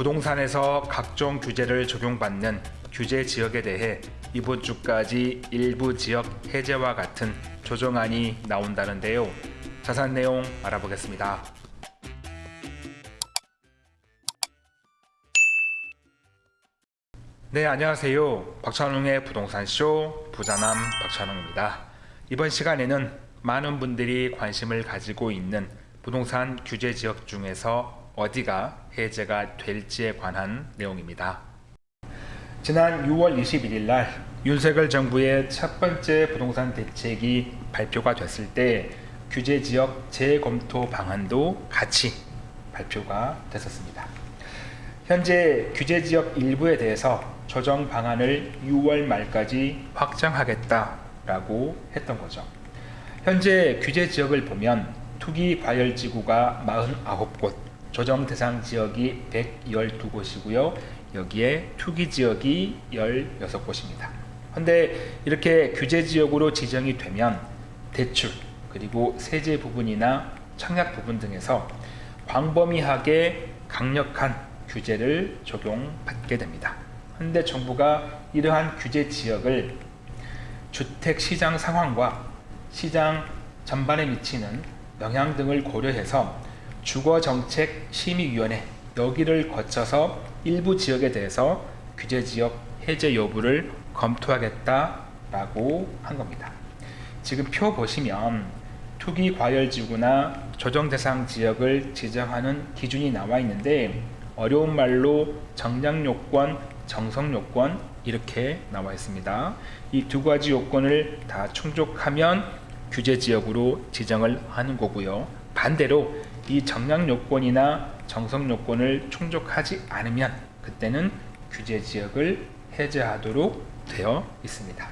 부동산에서 각종 규제를 적용받는 규제 지역에 대해 이번 주까지 일부 지역 해제와 같은 조정안이 나온다는데요. 자세한 내용 알아보겠습니다. 네, 안녕하세요. 박찬웅의 부동산쇼 부자남 박찬웅입니다. 이번 시간에는 많은 분들이 관심을 가지고 있는 부동산 규제 지역 중에서 어디가 해제가 될지에 관한 내용입니다. 지난 6월 21일 날 윤석열 정부의 첫 번째 부동산 대책이 발표가 됐을 때 규제 지역 재검토 방안도 같이 발표가 됐었습니다. 현재 규제 지역 일부에 대해서 조정 방안을 6월 말까지 확정하겠다라고 했던 거죠. 현재 규제 지역을 보면 투기 과열 지구가 49곳, 조정 대상 지역이 112곳이고요. 여기에 투기 지역이 16곳입니다. 근데 이렇게 규제 지역으로 지정이 되면 대출 그리고 세제 부분이나 청약 부분 등에서 광범위하게 강력한 규제를 적용받게 됩니다. 현대 정부가 이러한 규제 지역을 주택 시장 상황과 시장 전반에 미치는 영향 등을 고려해서 주거정책심의위원회 여기를 거쳐서 일부 지역에 대해서 규제지역 해제 여부를 검토하겠다라고 한 겁니다. 지금 표 보시면 투기 과열지구나 조정대상 지역을 지정하는 기준이 나와 있는데 어려운 말로 정량요건, 정성요건 이렇게 나와 있습니다. 이 두 가지 요건을 다 충족하면 규제지역으로 지정을 하는 거고요. 반대로 이 정량 요건이나 정성 요건을 충족하지 않으면 그때는 규제 지역을 해제하도록 되어 있습니다.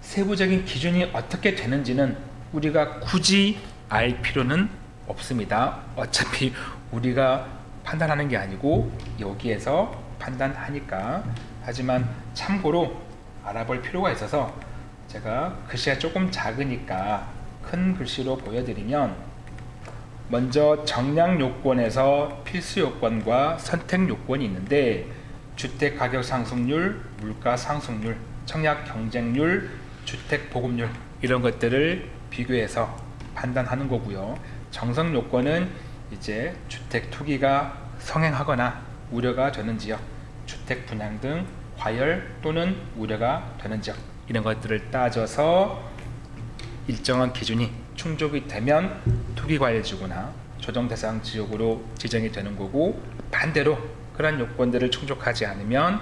세부적인 기준이 어떻게 되는지는 우리가 굳이 알 필요는 없습니다. 어차피 우리가 판단하는 게 아니고 여기에서 판단하니까 하지만 참고로 알아볼 필요가 있어서 제가 글씨가 조금 작으니까 큰 글씨로 보여드리면 먼저 정량 요건에서 필수 요건과 선택 요건이 있는데 주택 가격 상승률, 물가 상승률, 청약 경쟁률, 주택 보급률 이런 것들을 비교해서 판단하는 거고요. 정성 요건은 이제 주택 투기가 성행하거나 우려가 되는 지역, 주택 분양 등 과열 또는 우려가 되는 지역 이런 것들을 따져서 일정한 기준이 충족이 되면 투기과열지구나 조정대상 지역으로 지정이 되는 거고 반대로 그런 요건들을 충족하지 않으면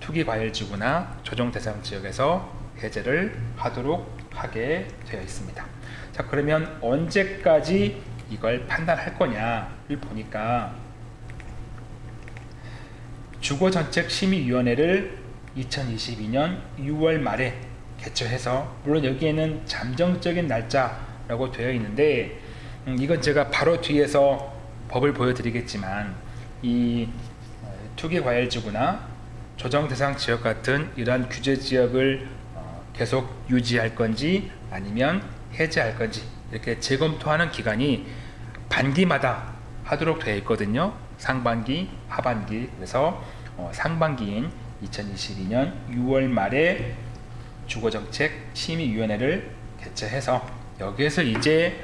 투기과열지구나 조정대상 지역에서 해제를 하도록 하게 되어 있습니다. 자 그러면 언제까지 이걸 판단할 거냐를 보니까 주거정책심의위원회를 2022년 6월 말에 개최해서 물론 여기에는 잠정적인 날짜 라고 되어 있는데 음, 이건 제가 바로 뒤에서 법을 보여드리겠지만 이 어, 투기과열지구나 조정대상 지역 같은 이러한 규제지역을 어, 계속 유지할 건지 아니면 해제할 건지 이렇게 재검토하는 기간이 반기마다 하도록 되어 있거든요. 상반기 하반기. 그래서 어, 상반기인 2022년 6월 말에 주거정책 심의위원회를 개최해서 여기에서 이제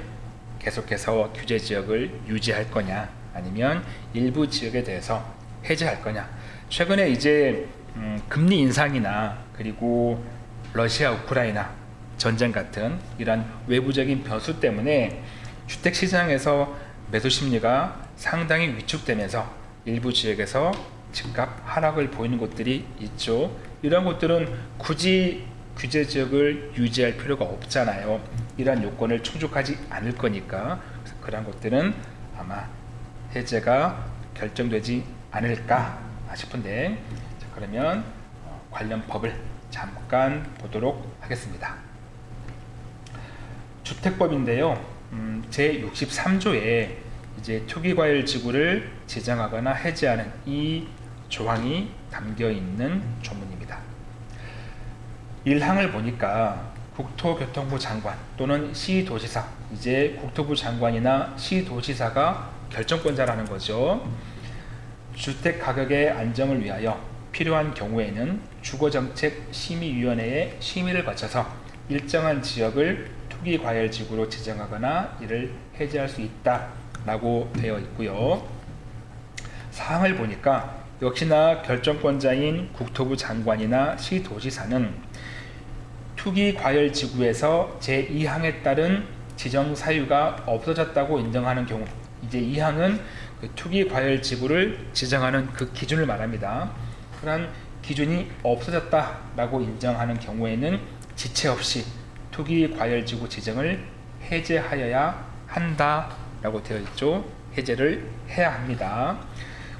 계속해서 규제 지역을 유지할 거냐 아니면 일부 지역에 대해서 해제할 거냐. 최근에 이제 음, 금리 인상이나 그리고 러시아 우크라이나 전쟁 같은 이런 외부적인 변수 때문에 주택시장에서 매수 심리가 상당히 위축되면서 일부 지역에서 집값 하락을 보이는 곳들이 있죠. 이런 곳들은 굳이 규제 지역을 유지할 필요가 없잖아요. 이러한 요건을 충족하지 않을 거니까 그런 곳들은 아마 해제가 결정되지 않을까 싶은데 자, 그러면 어, 관련 법을 잠깐 보도록 하겠습니다. 주택법인데요. 음, 제63조에 이제 투기과열 지구를 지정하거나 해제하는 이 조항이 담겨 있는 조문 1항을 보니까 국토교통부 장관 또는 시도지사 이제 국토부 장관이나 시도지사가 결정권자라는 거죠. 주택 가격의 안정을 위하여 필요한 경우에는 주거정책심의위원회의 심의를 거쳐서 일정한 지역을 투기과열지구로 지정하거나 이를 해제할 수 있다 라고 되어 있고요. 사항을 보니까 역시나 결정권자인 국토부 장관이나 시도지사는 투기 과열 지구에서 제2항에 따른 지정 사유가 없어졌다고 인정하는 경우 이제 2항은 그 투기 과열 지구를 지정하는 그 기준을 말합니다. 그러한 기준이 없어졌다라고 인정하는 경우에는 지체 없이 투기 과열 지구 지정을 해제하여야 한다라고 되어 있죠. 해제를 해야 합니다.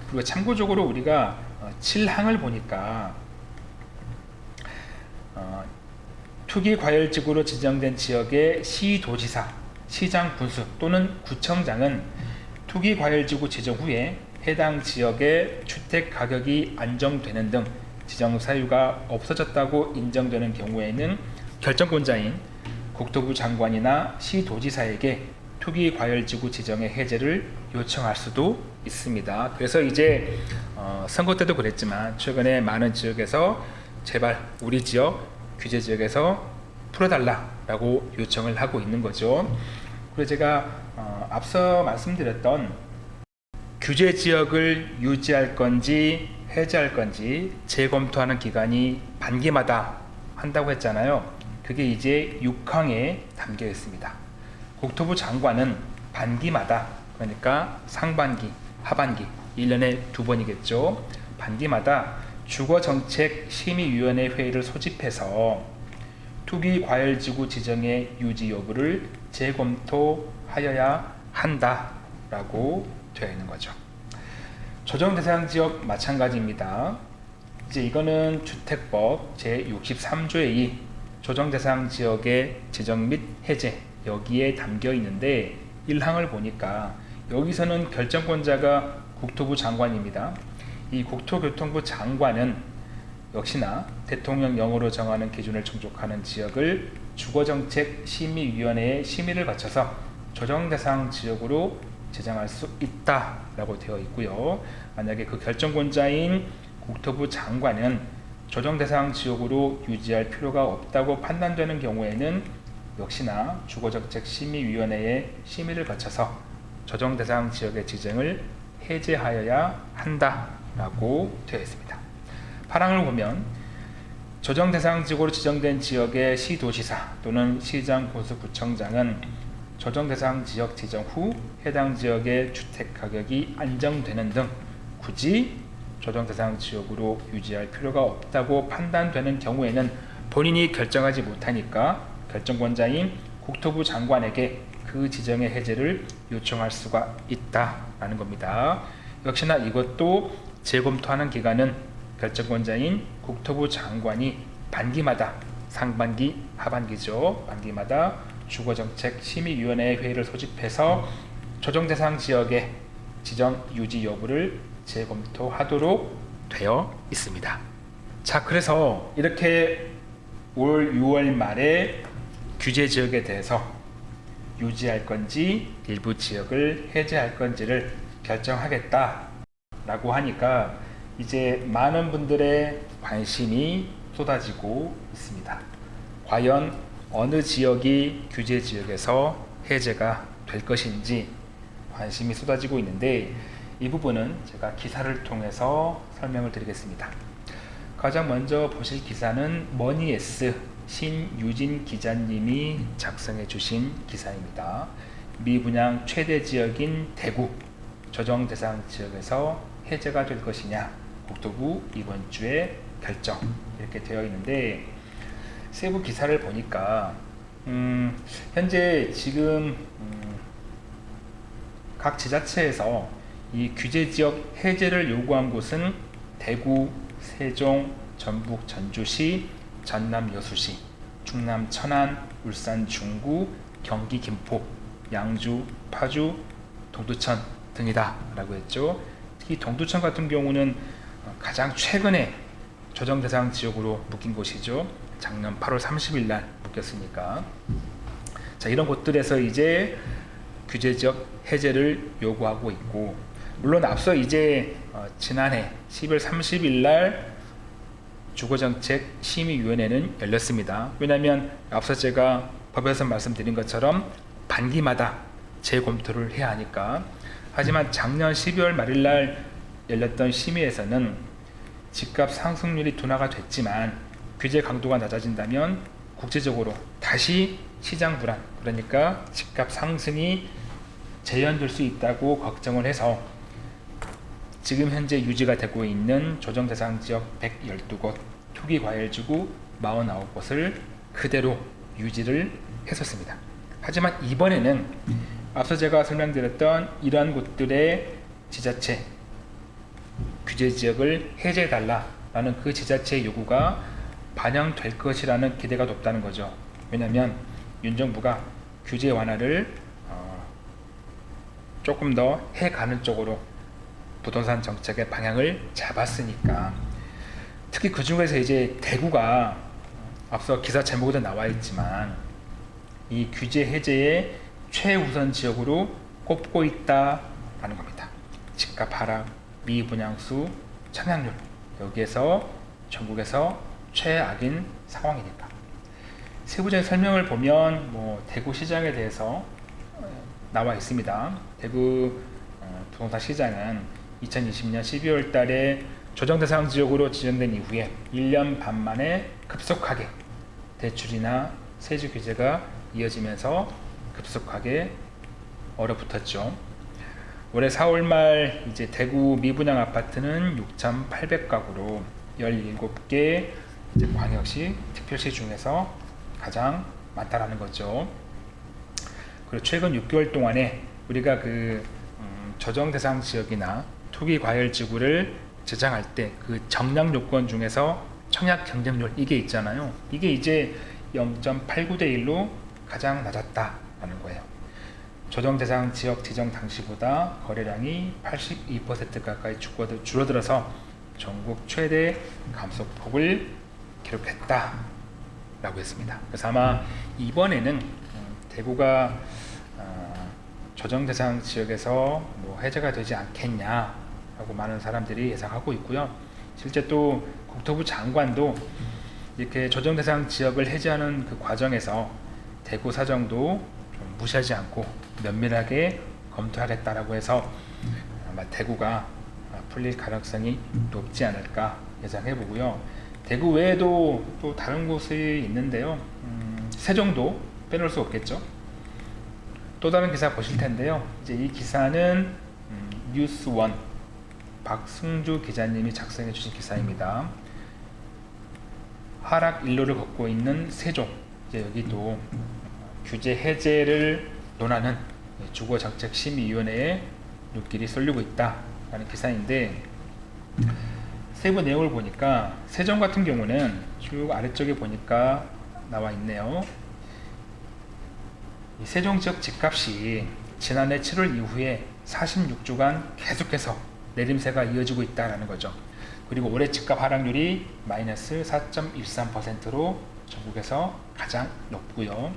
그리고 참고적으로 우리가 7항을 보니까 어, 투기과열지구로 지정된 지역의 시도지사, 시장 군수 또는 구청장은 투기과열지구 지정 후에 해당 지역의 주택 가격이 안정되는 등 지정 사유가 없어졌다고 인정되는 경우에는 결정권자인 국토부 장관이나 시도지사에게 투기과열지구 지정의 해제를 요청할 수도 있습니다. 그래서 이제 어, 선거 때도 그랬지만 최근에 많은 지역에서 제발 우리 지역 규제 지역에서 풀어달라라고 요청을 하고 있는 거죠. 그리고 제가 어, 앞서 말씀드렸던 규제 지역을 유지할 건지 해제할 건지 재검토하는 기간이 반기마다 한다고 했잖아요. 그게 이제 6항에 담겨 있습니다. 국토부 장관은 반기마다 그러니까 상반기, 하반기 1년에 두 번이겠죠. 반기마다 주거정책심의위원회 회의를 소집해서 투기 과열지구 지정의 유지 여부를 재검토하여야 한다라고 되어 있는 거죠. 조정 대상 지역 마찬가지입니다. 이제 이거는 주택법 제63조의 2 조정 대상 지역의 지정 및 해제 여기에 담겨 있는데 1항을 보니까 여기서는 결정권자가 국토부 장관입니다. 이 국토교통부 장관은 역시나 대통령령으로 정하는 기준을 충족하는 지역을 주거정책심의위원회의 심의를 거쳐서 조정대상 지역으로 지정할 수 있다라고 되어 있고요. 만약에 그 결정권자인 국토부 장관은 조정대상 지역으로 유지할 필요가 없다고 판단되는 경우에는 역시나 주거정책심의위원회의 심의를 거쳐서 조정대상 지역의 지정을 해제하여야 한다 라고 되어 있습니다. 파랑을 보면 조정 대상 지구로 지정된 지역의 시도지사 또는 시장 군수구청장은 조정 대상 지역 지정 후 해당 지역의 주택 가격이 안정되는 등 굳이 조정 대상 지역으로 유지할 필요가 없다고 판단되는 경우에는 본인이 결정하지 못하니까 결정권자인 국토부 장관에게 그 지정의 해제를 요청할 수가 있다라는 겁니다. 역시나 이것도 재검토하는 기간은 결정권자인 국토부 장관이 반기마다 상반기, 하반기죠. 반기마다 주거정책심의위원회 회의를 소집해서 조정대상 지역의 지정 유지 여부를 재검토하도록 되어 있습니다. 자, 그래서 이렇게 올 6월 말에 규제 지역에 대해서 유지할 건지 일부 지역을 해제할 건지를 결정하겠다 라고 하니까 이제 많은 분들의 관심이 쏟아지고 있습니다. 과연 어느 지역이 규제 지역에서 해제가 될 것인지 관심이 쏟아지고 있는데 이 부분은 제가 기사를 통해서 설명을 드리겠습니다. 가장 먼저 보실 기사는 머니에스 신유진 기자님이 작성해 주신 기사입니다. 미 분양 최대 지역인 대구 조정 대상 지역에서 해제가 될 것이냐 국토부 이번 주에 결정 이렇게 되어 있는데 세부 기사를 보니까 음, 현재 지금 음, 각 지자체에서 이 규제 지역 해제를 요구한 곳은 대구, 세종, 전북 전주시, 전남 여수시, 충남 천안, 울산 중구, 경기 김포, 양주, 파주, 동두천 등이다 라고 했죠. 특히 동두천 같은 경우는 가장 최근에 조정 대상 지역으로 묶인 곳이죠. 작년 8월 30일 날 묶였으니까. 자, 이런 곳들에서 이제 규제 지역 해제를 요구하고 있고 물론 앞서 이제 어, 지난해 10월 30일 날 주거정책 심의위원회는 열렸습니다. 왜냐하면 앞서 제가 법에서 말씀드린 것처럼 반기마다 재검토를 해야 하니까 하지만 작년 12월 말일 날 열렸던 심의에서는 집값 상승률이 둔화가 됐지만 규제 강도가 낮아진다면 국제적으로 다시 시장 불안 그러니까 집값 상승이 재현될 수 있다고 걱정을 해서 지금 현재 유지가 되고 있는 조정 대상 지역 112곳 투기 과열 지구 49곳을 그대로 유지를 했었습니다. 하지만 이번에는 앞서 제가 설명드렸던 이러한 곳들의 지자체 규제 지역을 해제해달라라는 그 지자체의 요구가 반영될 것이라는 기대가 높다는 거죠. 왜냐하면 윤 정부가 규제 완화를 어, 조금 더 해가는 쪽으로 부동산 정책의 방향을 잡았으니까 특히 그 중에서 이제 대구가 앞서 기사 제목에도 나와 있지만 이 규제 해제의 최우선 지역으로 꼽고 있다라는 겁니다. 집값 하락, 미분양수, 청약률 여기에서 전국에서 최악인 상황이니까 세부적인 설명을 보면 뭐 대구 시장에 대해서 어, 나와 있습니다. 대구 어, 부동산 시장은 2020년 12월 달에 조정 대상 지역으로 지정된 이후에 1년 반 만에 급속하게 대출이나 세제 규제가 이어지면서 급속하게 얼어붙었죠. 올해 4월 말 이제 대구 미분양 아파트는 6,800가구로 17개 이제 광역시 특별시 중에서 가장 많다라는 거죠. 그리고 최근 6개월 동안에 우리가 그 음, 저정 대상 지역이나 투기 과열 지구를 제정할 때 그 정량 요건 중에서 청약 경쟁률 이게 있잖아요. 이게 이제 0.89대 1로 가장 거예요. 조정 대상 지역 지정 당시보다 거래량이 82% 가까이 줄어들어서 전국 최대 감소폭을 기록했다 라고 했습니다. 그래서 아마 이번에는 음, 대구가 어, 조정 대상 지역에서 뭐 해제가 되지 않겠냐 라고 많은 사람들이 예상하고 있고요. 실제 또 국토부 장관도 이렇게 조정 대상 지역을 해제하는 그 과정에서 대구 사정도 무시하지 않고 면밀하게 검토하겠다라고 해서 아마 대구가 풀릴 가능성이 높지 않을까 예상해 보고요. 대구 외에도 또 다른 곳이 있는데요. 음, 세종도 빼놓을 수 없겠죠. 또 다른 기사 보실 텐데요. 이제 이 기사는 음, 뉴스원 박승주 기자님이 작성해 주신 기사입니다. 하락 일로를 걷고 있는 세종 이제 여기도 규제 해제를 논하는 주거정책심의위원회에 눈길이 쏠리고 있다라는 기사인데 세부 내용을 보니까 세종 같은 경우는 쭉 아래쪽에 보니까 나와 있네요. 세종 지역 집값이 지난해 7월 이후에 46주간 계속해서 내림세가 이어지고 있다는 거죠. 그리고 올해 집값 하락률이 마이너스 4.13%로 전국에서 가장 높고요.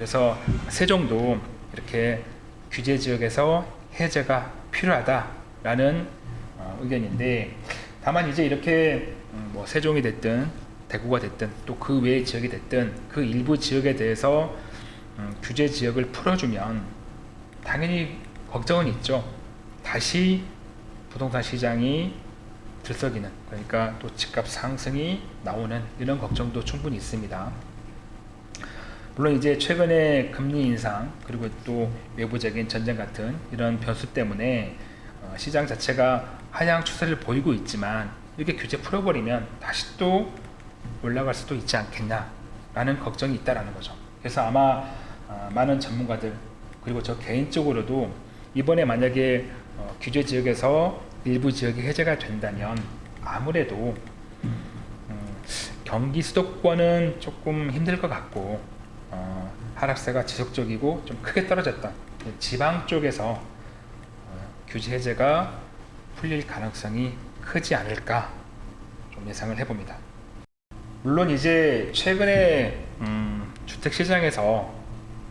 그래서 세종도 이렇게 규제 지역에서 해제가 필요하다라는 어, 의견인데 다만 이제 이렇게 음, 뭐 세종이 됐든 대구가 됐든 또 그 외의 지역이 됐든 그 일부 지역에 대해서 음, 규제 지역을 풀어주면 당연히 걱정은 있죠. 다시 부동산 시장이 들썩이는 그러니까 또 집값 상승이 나오는 이런 걱정도 충분히 있습니다. 물론 이제 최근에 금리 인상 그리고 또 외부적인 전쟁 같은 이런 변수 때문에 어, 시장 자체가 하향 추세를 보이고 있지만 이렇게 규제 풀어버리면 다시 또 올라갈 수도 있지 않겠냐라는 걱정이 있다라는 거죠. 그래서 아마 어, 많은 전문가들 그리고 저 개인적으로도 이번에 만약에 어, 규제 지역에서 일부 지역이 해제가 된다면 아무래도 음, 경기 수도권은 조금 힘들 것 같고 어, 하락세가 지속적이고 좀 크게 떨어졌던 지방 쪽에서 어, 규제 해제가 풀릴 가능성이 크지 않을까 좀 예상을 해봅니다. 물론 이제 최근에 음, 주택 시장에서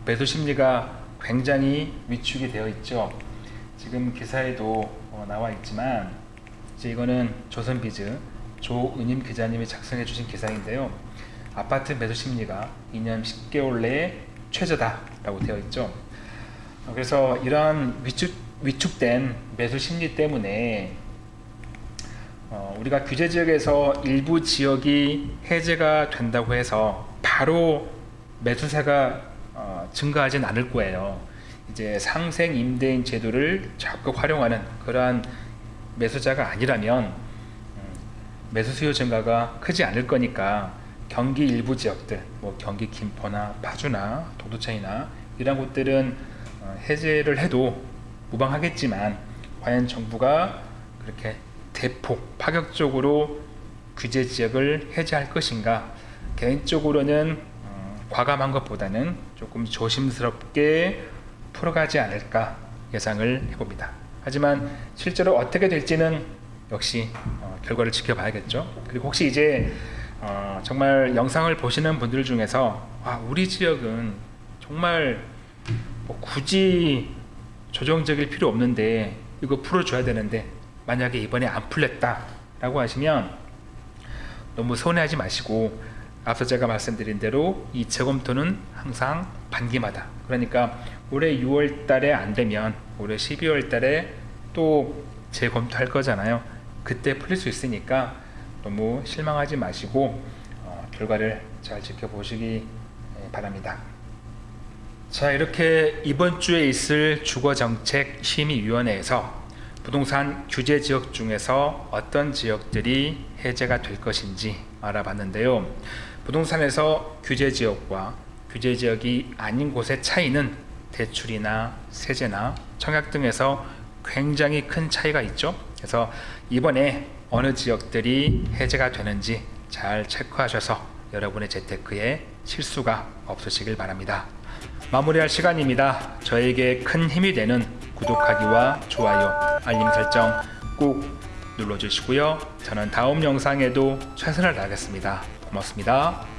매수 심리가 굉장히 위축이 되어 있죠. 지금 기사에도 어, 나와 있지만 이제 이거는 조선비즈 조은임 기자님이 작성해 주신 기사인데요. 아파트 매수 심리가 2년 10개월 내에 최저다라고 되어 있죠. 어, 그래서 이러한 위축, 위축된 매수 심리 때문에 어, 우리가 규제 지역에서 일부 지역이 해제가 된다고 해서 바로 매수세가 어, 증가하진 않을 거예요. 이제 상생 임대인 제도를 적극 활용하는 그러한 매수자가 아니라면 음, 매수 수요 증가가 크지 않을 거니까 경기 일부 지역들, 뭐 경기 김포나 파주나 도도천이나 이런 곳들은 어, 해제를 해도 무방하겠지만 과연 정부가 그렇게 대폭 파격적으로 규제 지역을 해제할 것인가 개인적으로는 어, 과감한 것보다는 조금 조심스럽게 풀어가지 않을까 예상을 해봅니다. 하지만 실제로 어떻게 될지는 역시 어, 결과를 지켜봐야겠죠. 그리고 혹시 이제 어, 정말 영상을 보시는 분들 중에서 아, 우리 지역은 정말 뭐 굳이 조정적일 필요 없는데 이거 풀어줘야 되는데 만약에 이번에 안 풀렸다 라고 하시면 너무 서운해하지 마시고 앞서 제가 말씀드린 대로 이 재검토는 항상 반기마다. 그러니까 올해 6월 달에 안 되면 올해 12월 달에 또 재검토할 거잖아요. 그때 풀릴 수 있으니까 너무 실망하지 마시고 어, 결과를 잘 지켜보시기 예, 바랍니다 자 이렇게 이번 주에 있을 주거정책심의위원회에서 부동산 규제 지역 중에서 어떤 지역들이 해제가 될 것인지 알아봤는데요. 부동산에서 규제 지역과 규제 지역이 아닌 곳의 차이는 대출이나 세제나 청약 등에서 굉장히 큰 차이가 있죠. 그래서 이번에 어느 지역들이 해제가 되는지 잘 체크하셔서 여러분의 재테크에 실수가 없으시길 바랍니다. 마무리할 시간입니다. 저에게 큰 힘이 되는 구독하기와 좋아요, 알림 설정 꼭 눌러주시고요. 저는 다음 영상에도 최선을 다하겠습니다. 고맙습니다.